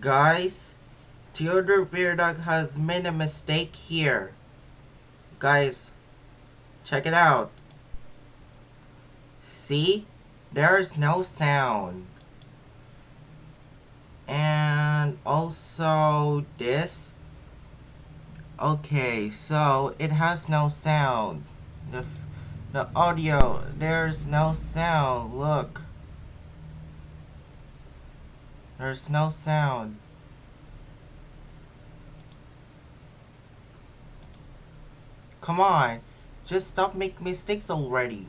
Guys, Theodore Beardog has made a mistake here. Guys, check it out. See? There's no sound. And also this. Okay, so it has no sound. The, the audio, there's no sound. Look. There's no sound. Come on. Just stop making mistakes already.